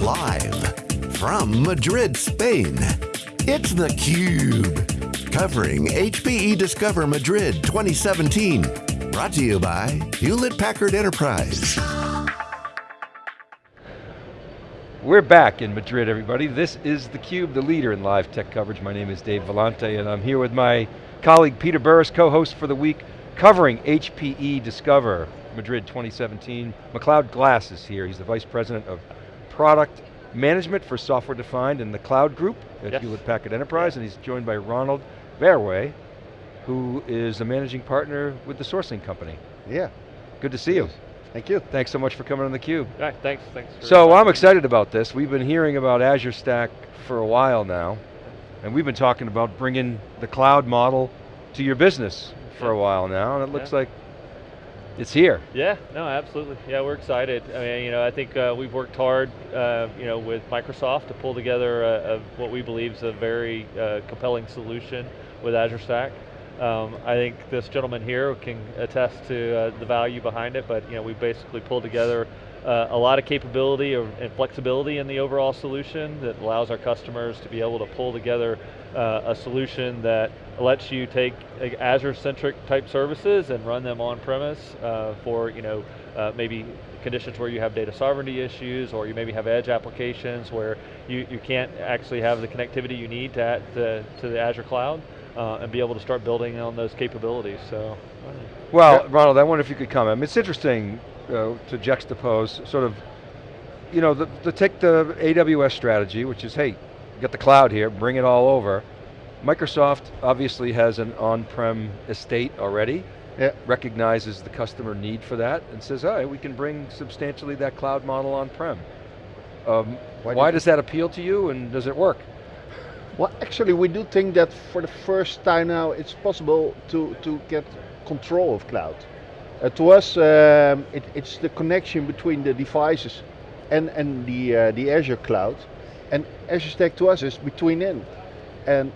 Live from Madrid, Spain, it's theCUBE. Covering HPE Discover Madrid 2017. Brought to you by Hewlett Packard Enterprise. We're back in Madrid, everybody. This is theCUBE, the leader in live tech coverage. My name is Dave Vellante, and I'm here with my colleague Peter Burris, co-host for the week, covering HPE Discover Madrid 2017. McLeod Glass is here. He's the Vice President of Product Management for Software Defined in the Cloud Group at yes. Hewlett Packard Enterprise, and he's joined by Ronald Verwey, who is a managing partner with the sourcing company. Yeah. Good to see you. Thank you. Thanks so much for coming on theCUBE. All right, thanks, thanks. So I'm excited about this. We've been hearing about Azure Stack for a while now, and we've been talking about bringing the cloud model to your business for a while now, and it looks yeah. like it's here. Yeah, no, absolutely. Yeah, we're excited. I mean, you know, I think uh, we've worked hard, uh, you know, with Microsoft to pull together a, a, what we believe is a very uh, compelling solution with Azure Stack. Um, I think this gentleman here can attest to uh, the value behind it, but you know, we basically pulled together uh, a lot of capability and flexibility in the overall solution that allows our customers to be able to pull together uh, a solution that lets you take Azure-centric type services and run them on premise uh, for you know uh, maybe conditions where you have data sovereignty issues or you maybe have edge applications where you, you can't actually have the connectivity you need to, to, to the Azure cloud uh, and be able to start building on those capabilities, so. Well, yeah. Ronald, I wonder if you could comment. I mean, it's interesting uh, to juxtapose sort of, you know, the, the take the AWS strategy, which is, hey, got the cloud here, bring it all over. Microsoft obviously has an on-prem estate already, yeah. recognizes the customer need for that, and says, all right, we can bring substantially that cloud model on-prem. Um, why, why does that appeal to you, and does it work? Well, actually, we do think that for the first time now, it's possible to, to get control of cloud. Uh, to us, um, it, it's the connection between the devices and, and the, uh, the Azure cloud. And Azure Stack to us is between in. And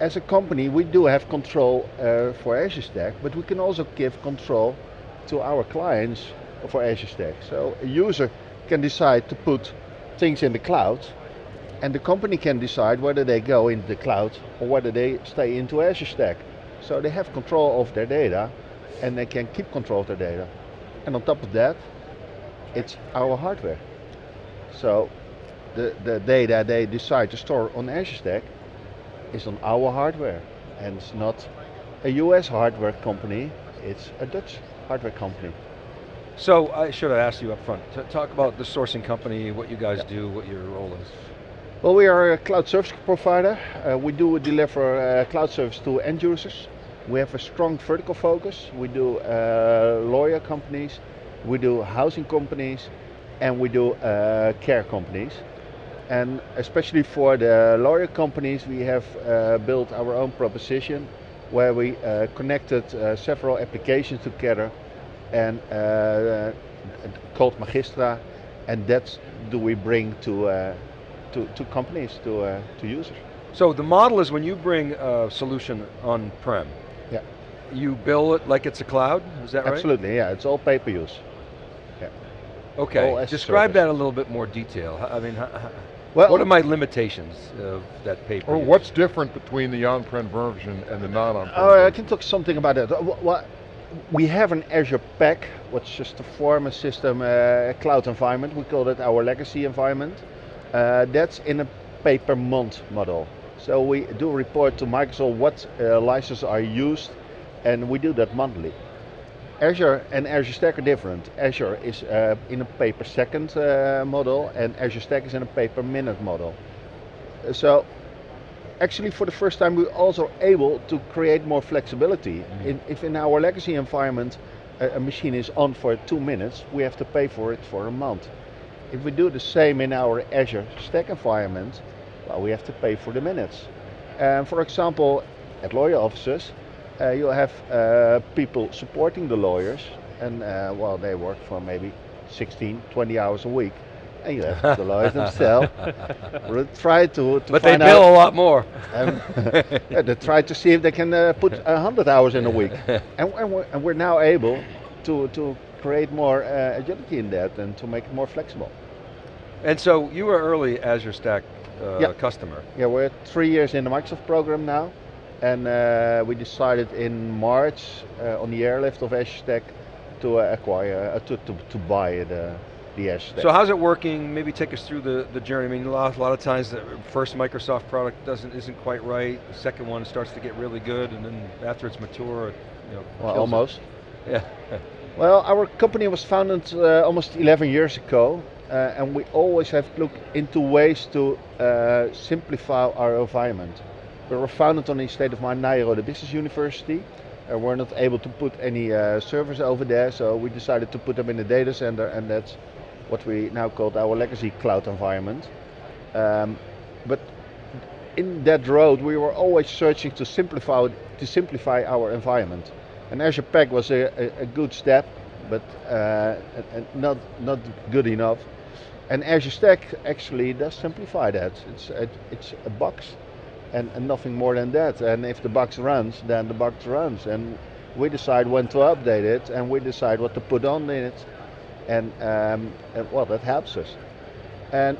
as a company, we do have control uh, for Azure Stack, but we can also give control to our clients for Azure Stack. So a user can decide to put things in the cloud, and the company can decide whether they go into the cloud or whether they stay into Azure Stack. So they have control of their data, and they can keep control of their data. And on top of that, it's our hardware. So the, the data they decide to store on Azure Stack is on our hardware. And it's not a US hardware company, it's a Dutch hardware company. So I should have asked you up front, to talk about the sourcing company, what you guys yeah. do, what your role is. Well, we are a cloud service provider. Uh, we do deliver uh, cloud service to end users. We have a strong vertical focus. We do uh, lawyer companies, we do housing companies, and we do uh, care companies. And especially for the lawyer companies, we have uh, built our own proposition where we uh, connected several applications together and called Magistra, and that's do we bring to, to, to, companies, to, uh, to users. So the model is when you bring a solution on-prem, yeah. you bill it like it's a cloud, is that Absolutely, right? Absolutely, yeah, it's all pay-per-use. Yeah. Okay, describe service. that a little bit more detail. I mean, well, what are my limitations of that paper? Or what's different between the on-prem version and the non-on-prem Oh, I can talk something about it. What, we have an Azure Pack, which is to form a system, uh, cloud environment. We call it our legacy environment. Uh, that's in a pay-per-month model. So we do report to Microsoft what uh, licenses are used, and we do that monthly. Azure and Azure Stack are different. Azure is uh, in a pay per second uh, model and Azure Stack is in a pay per minute model. So actually for the first time we're also able to create more flexibility. Mm. In, if in our legacy environment a, a, machine is on for two minutes, we have to pay for it for a month. If we do the same in our Azure Stack environment, well we have to pay for the minutes. And for example, at lawyer offices, uh, you have uh, people supporting the lawyers and uh, well they work for maybe 16 20 hours a week and you have the lawyers themselves try to, to but they bill out, a lot more um, yeah, they try to see if they can uh, put 100 hours in a week and, and, we're, and, we're, now able to, to create more uh, agility in that and to make it more flexible And so you were early Azure Stack uh, Yeah. customer. Yeah, we're three years in the Microsoft program now, and uh, we decided in March uh, on the airlift of Azure Stack to uh, acquire, uh, to, to, to buy the, the Azure Stack. So how's it working? Maybe take us through the, the journey. I mean, a lot, a lot of times the first Microsoft product doesn't isn't quite right. The second one starts to get really good, and then after it's mature, it, you know, well, kills it. almost. Yeah. Well, our company was founded uh, almost 11 years ago, uh, and we always have looked into ways to uh, simplify our environment. We were founded on the state of mind the Business University, and we're not able to put any uh, servers over there, so we decided to put them in the data center, and that's what we now call our legacy cloud environment. Um, but in that road, we were always searching to simplify to simplify our environment. And Azure Pack was a, a, a good step, but uh, not not good enough. And Azure Stack actually does simplify that. It's it, it's a box, and, and nothing more than that. And if the box runs, then the box runs, and we decide when to update it, and we decide what to put on in it, and, um, and well, that helps us. And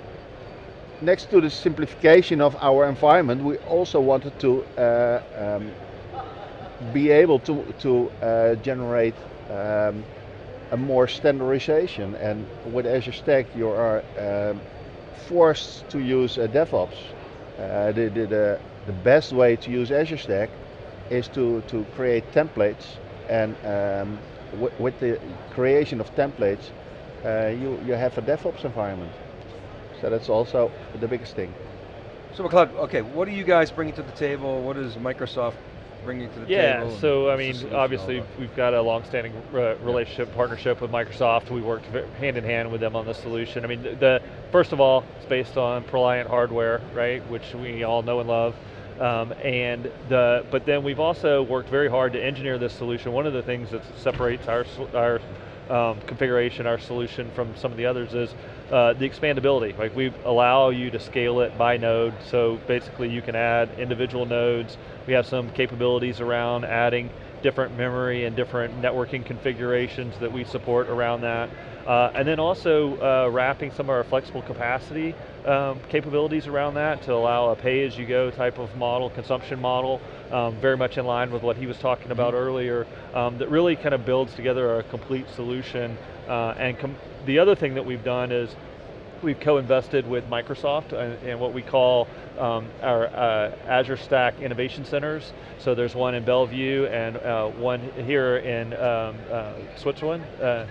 next to the simplification of our environment, we also wanted to uh, um, be able to, to uh, generate um, a more standardization. And with Azure Stack, you are um, forced to use uh, DevOps. Uh, the, the, the, best way to use Azure Stack is to, to create templates and um, with the creation of templates, uh, you, you have a DevOps environment. So that's also the biggest thing. So McLeod, okay, what are you guys bringing to the table? What is Microsoft bringing to the Yeah, table? and so I mean, obviously we've got a long-standing uh, relationship, partnership with Microsoft. We worked hand in hand with them on the solution. I mean, the, the first of all, it's based on Proliant hardware, right, which we all know and love. Um, and the, but then we've also worked very hard to engineer this solution. One of the things that separates our our um, configuration, our solution from some of the others is uh, the expandability. Like we allow you to scale it by node, so basically you can add individual nodes. We have some capabilities around adding different memory and different networking configurations that we support around that. Uh, and then also uh, wrapping some of our flexible capacity um, capabilities around that to allow a pay-as-you-go type of model, consumption model, um, very much in line with what he was talking about earlier, um, that really kind of builds together a complete solution. Uh, and com- the other thing that we've done is we've co-invested with Microsoft and, and what we call um, our uh, Azure Stack Innovation Centers. So there's one in Bellevue and uh, one here in um, uh, Switzerland, uh,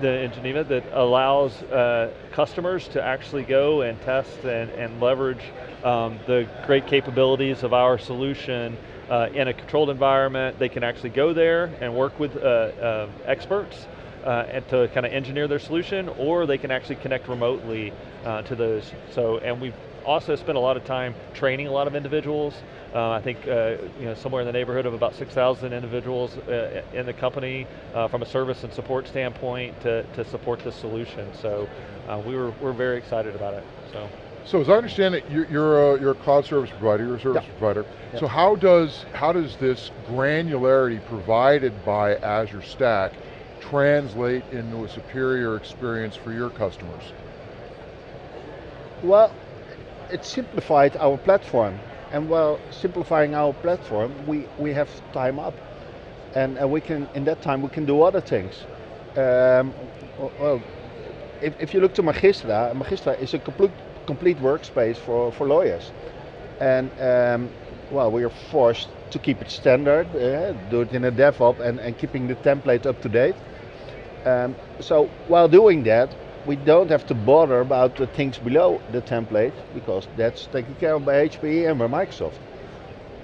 the, in Geneva, that allows uh, customers to actually go and test and, and leverage um, the great capabilities of our solution uh, in a controlled environment. They can actually go there and work with uh, uh, experts uh, to kind of engineer their solution, or they can actually connect remotely uh, to those. So, and we've also spent a lot of time training a lot of individuals. Uh, I think uh, you know somewhere in the neighborhood of about 6,000 individuals uh, in the company uh, from a service and support standpoint to, to support this solution. So uh, we were we're very excited about it. So. So as I understand it, you're, you're, a, you're a cloud service provider, you're a service Yeah. provider. Yeah. So how does, how does this granularity provided by Azure Stack translate into a superior experience for your customers? Well, it simplified our platform. And while simplifying our platform, we, we have time up. And uh, we can, in that time, we can do other things. Um, well, if, if you look to Magistra, Magistra is a complete, complete workspace for, for lawyers. And um, well, we are forced to keep it standard, uh, do it in a DevOps and, and keeping the template up to date. Um, so while doing that, we don't have to bother about the things below the template because that's taken care of by HPE and by Microsoft.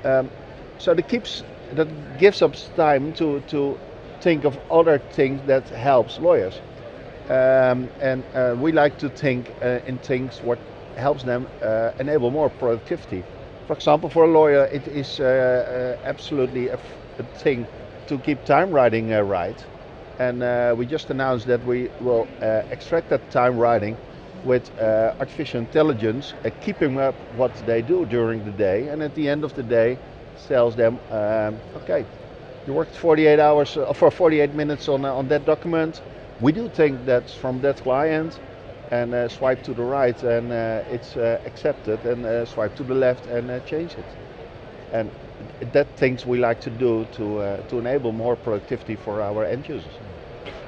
Um, so that keeps that gives us time to to think of other things that helps lawyers, um, and uh, we like to think uh, in things what helps them uh, enable more productivity. For example, for a lawyer, it is uh, uh, absolutely a, thing to keep time writing uh, right. And we just announced that we will extract that time writing with uh, artificial intelligence, uh, keeping up what they do during the day, and at the end of the day, tells them, um, okay, you worked 48 hours uh, for 48 minutes on on that document. We do think that from that client, and uh, swipe to the right and uh, it's uh, accepted and uh, swipe to the left and uh, change it. And that things we like to do to, uh, to enable more productivity for our end users.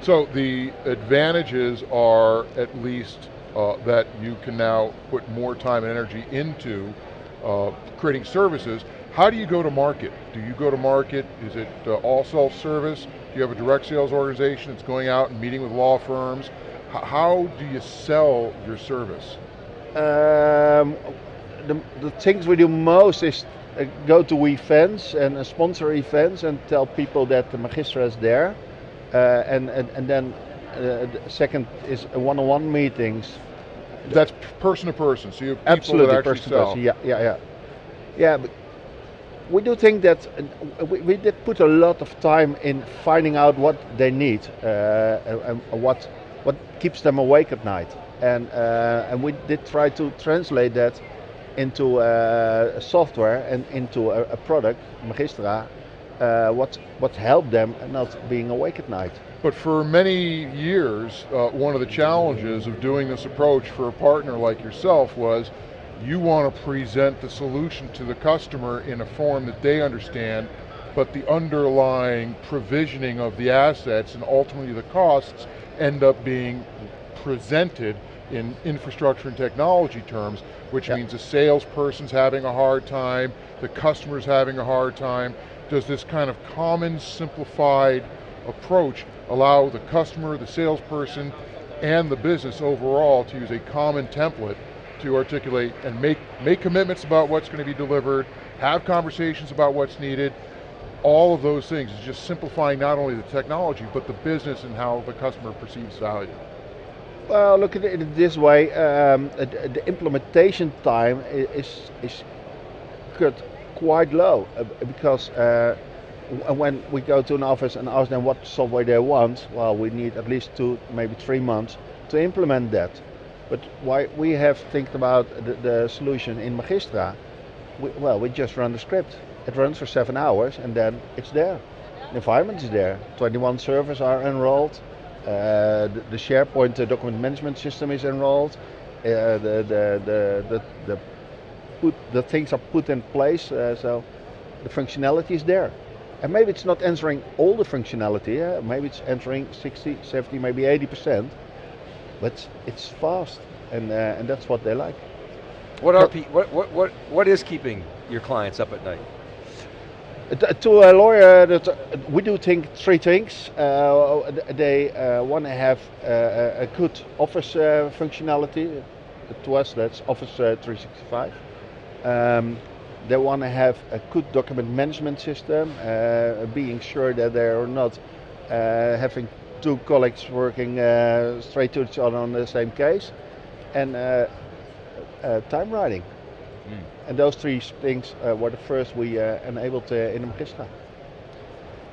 So the advantages are at least that you can now put more time and energy into creating services. How do you go to market? Do you go to market, is it all self-service? Do you have a direct sales organization that's going out and meeting with law firms? How do you sell your service? Um, the, the things we do most is uh, go to events and uh, sponsor events and tell people that the Magistra is there. Uh, and, and, and then uh, the second is one-on-one meetings. That's person to person, so you have people Absolutely, person to person. Yeah, yeah, yeah. Yeah, but we do think that uh, we, we did put a lot of time in finding out what they need uh, and, and what what keeps them awake at night, and uh, and we did try to translate that into uh, software and into a, a product, Magistra, uh, what what helped them not being awake at night. But for many years, uh, one of the challenges of doing this approach for a partner like yourself was you want to present the solution to the customer in a form that they understand, but the underlying provisioning of the assets and ultimately the costs end up being presented in infrastructure and technology terms, which Yep. means the salesperson's having a hard time, the customer's having a hard time. Does this kind of common, simplified approach allow the customer, the salesperson, and the business overall to use a common template to articulate and make, make commitments about what's going to be delivered, have conversations about what's needed, all of those things is just simplifying not only the technology, but the business and how the customer perceives value. Well, look at it this way: um, the, the implementation time is is cut quite low uh, because uh, when we go to an office and ask them what software they want, well, we need at least two, maybe three months to implement that. But why we have think about the, the solution in Magistra? We, well, we just run the script. It runs for seven hours and then it's there. The environment is there. 21 servers are enrolled. Uh, the, the SharePoint uh, document management system is enrolled. Uh, the, the, the, the, the, put, the things are put in place, uh, so the functionality is there. And maybe it's not answering all the functionality, uh, maybe it's answering 60, 70, maybe 80%, but it's fast, and, uh, and that's what they like. What are what, what what what is keeping your clients up at night? T- To a lawyer, that uh, we do think three things. Uh, they uh, want to have uh, a good Office uh, functionality. To us, that's Office uh, 365. Um, they want to have a good document management system, uh, being sure that they are not uh, having two colleagues working uh, straight to each other on the same case, and uh, uh, time writing. And those three things uh, were the first we uh, enabled uh, in the Magistra.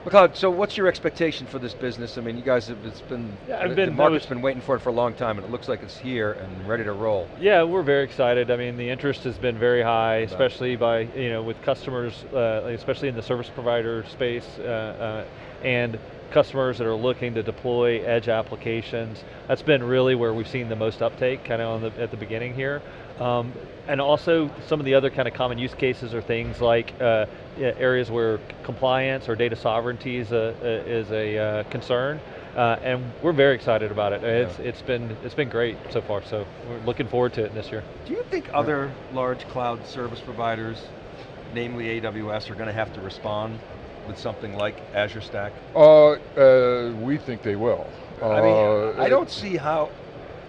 McLeod, so what's your expectation for this business? I mean, you guys have, it's been, Yeah, I've the, been- the I market's was- been waiting for it for a long time and it looks like it's here and ready to roll. Yeah, we're very excited. I mean, the interest has been very high, especially by you know with customers, uh, especially in the service provider space, uh, uh, and customers that are looking to deploy edge applications. That's been really where we've seen the most uptake, kind of the, at the beginning here. Um, and also some of the other kind of common use cases are things like uh, areas where compliance or data sovereignty is a, a- is a uh, concern. Uh, and we're very excited about it. It's, it's been it's been great so far. So we're looking forward to it this year. Do you think other large cloud service providers, namely AWS, are going to have to respond with something like Azure Stack? Uh, uh, we think they will. I mean, Uh, I don't see how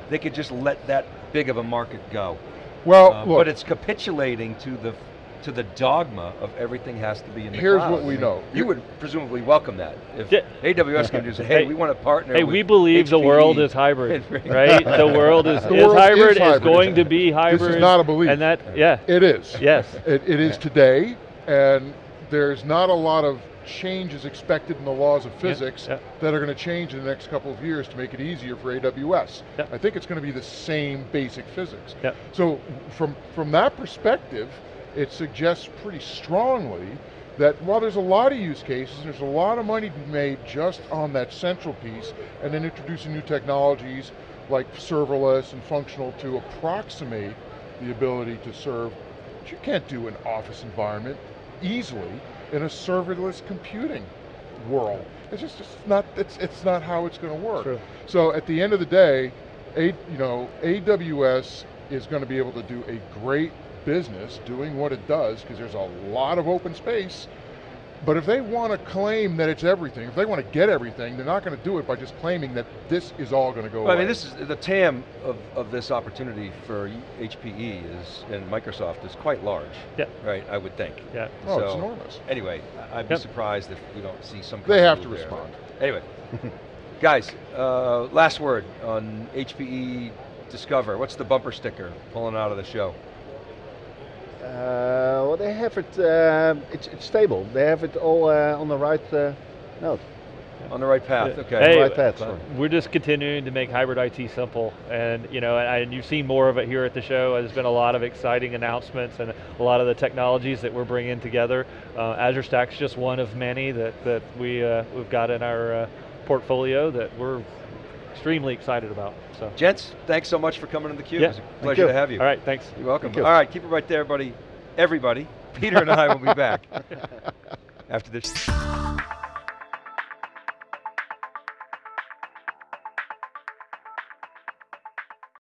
they could just let that big of a market go. Well, Uh, look, but it's capitulating to the to the dogma of everything has to be in the Here's cloud. what we I mean, know. You would presumably welcome that if Yeah. AWS can just say, "Hey, Hey, we want to partner." Hey, with we believe the world is hybrid, right? The world is, The is world is hybrid, is, hybrid. going to be hybrid. This is not a belief. And that, yeah, it is. yes. It, it is today, and there's not a lot of changes expected in the laws of physics yeah. that are going to change in the next couple of years to make it easier for AWS. Yeah. I think it's going to be the same basic physics. Yeah. So from, from that perspective, it suggests pretty strongly that while there's a lot of use cases, there's a lot of money to be made just on that central piece, and then introducing new technologies like serverless and functional to approximate the ability to serve, you can't do an office environment easily in a serverless computing world. It's just it's not, it's, it's not how it's going to work. True. So at the end of the day, a, you know, AWS is going to be able to do a great business doing what it does because there's a lot of open space. But if they want to claim that it's everything, if they want to get everything, they're not going to do it by just claiming that this is all going to go Well, I mean, this is, the TAM of, of this opportunity for HPE is, and Microsoft is quite large. Yeah. Right, I would think. Yeah. Oh, it's So, enormous. Anyway, I- I'd be Yep. surprised if we don't see some kind They have to there. respond. Anyway, guys, uh, last word on HPE Discover. What's the bumper sticker pulling out of the show? Uh, well, they have it. Uh, it's, it's stable. They have it all uh, on the right uh, note. On the right path, Yeah. okay. Hey, right path. We're just continuing to make hybrid IT simple, and you know, and, and you've seen more of it here at the show. There's been a lot of exciting announcements and a lot of the technologies that we're bringing together. Uh, Azure Stack's just one of many that that we uh, we've got in our uh, portfolio that we're extremely excited about. So, Gents, thanks so much for coming to theCUBE. Yeah. It was a pleasure to have you. all right, thanks. You're welcome. You. All right, keep it right there, buddy. Everybody. Peter and I will be back after this.